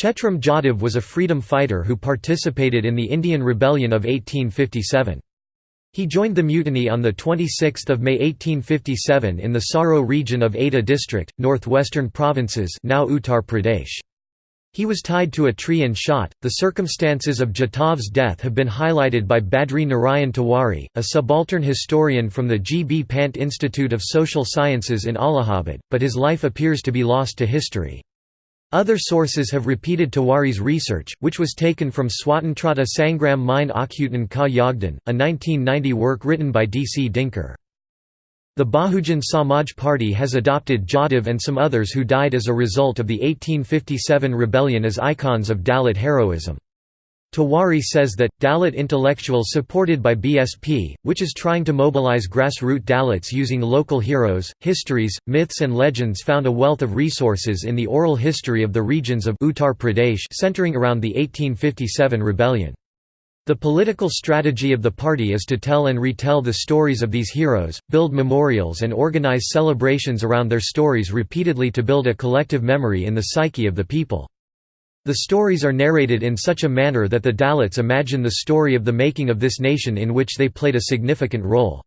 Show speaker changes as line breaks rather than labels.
Chetram Jatav was a freedom fighter who participated in the Indian Rebellion of 1857. He joined the mutiny on 26 May 1857 in the Soro region of Etah district, northwestern provinces now Uttar Pradesh. He was tied to a tree and shot. The circumstances of Jatav's death have been highlighted by Badri Narayan Tiwari, a subaltern historian from the G. B. Pant Institute of Social Sciences in Allahabad, but his life appears to be lost to history. Other sources have repeated Tiwari's research, which was taken from Swatantrata Sangram Mein Achhuton Ka Yogdan, a 1990 work written by D. C. Dinkar. The Bahujan Samaj Party has adopted Jatav and some others who died as a result of the 1857 rebellion as icons of Dalit heroism. Tiwari says that, Dalit intellectuals supported by BSP, which is trying to mobilize grassroots Dalits using local heroes, histories, myths and legends found a wealth of resources in the oral history of the regions of Uttar Pradesh centering around the 1857 rebellion. The political strategy of the party is to tell and retell the stories of these heroes, build memorials and organize celebrations around their stories repeatedly to build a collective memory in the psyche of the people. The stories are narrated in such a manner that the Dalits imagine the story of the making of this nation in which they played a significant role.